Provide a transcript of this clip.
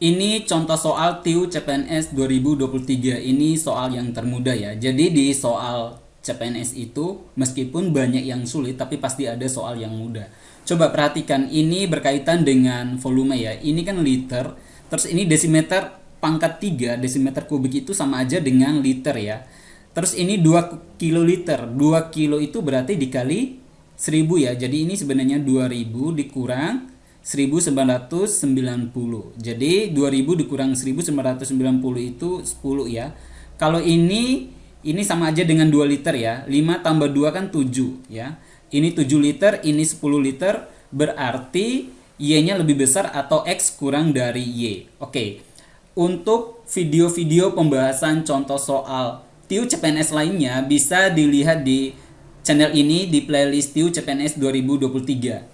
Ini contoh soal TIU CPNS 2023. Ini soal yang termudah ya. Jadi di soal CPNS itu meskipun banyak yang sulit tapi pasti ada soal yang mudah. Coba perhatikan ini berkaitan dengan volume ya. Ini kan liter, terus ini desimeter pangkat 3, desimeter kubik itu sama aja dengan liter ya. Terus ini 2 kiloliter. 2 kilo itu berarti dikali 1000 ya. Jadi ini sebenarnya 2000 dikurang 1990. Jadi 2000 dikurang 1990 itu 10 ya. Kalau ini ini sama aja dengan 2 liter ya. 5 tambah 2 kan 7 ya. Ini 7 liter, ini 10 liter, berarti Y-nya lebih besar atau X kurang dari Y. Oke. Untuk video-video pembahasan contoh soal TIU CPNS lainnya bisa dilihat di channel ini di playlist TIU CPNS 2023.